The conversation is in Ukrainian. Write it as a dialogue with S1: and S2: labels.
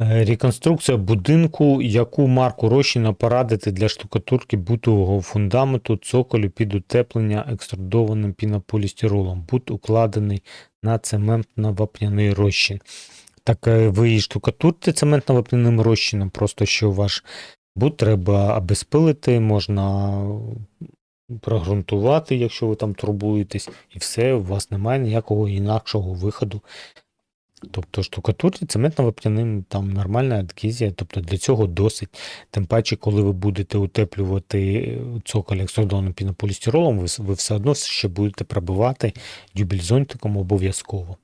S1: Е, Реконструкція будинку, яку марку розчина порадити для штукатурки бутового фундаменту, цоколю під утеплення екструдованим пінополістиролом. Бут укладений на цементно-вапняний розчин. Так е, ви її штукатурте цементно-вапняним розчином, просто що ваш бут треба обезпилити, можна прогрунтувати, якщо ви там турбуєтесь, і все, у вас немає ніякого інакшого виходу. Тобто штукатурці цементно-вапняним там нормальна адгезія, тобто для цього досить. Тим паче, коли ви будете утеплювати цоколь екструдованим пінополістиролом, ви, ви все одно ще будете пробивати дюбельзонтиком обов'язково.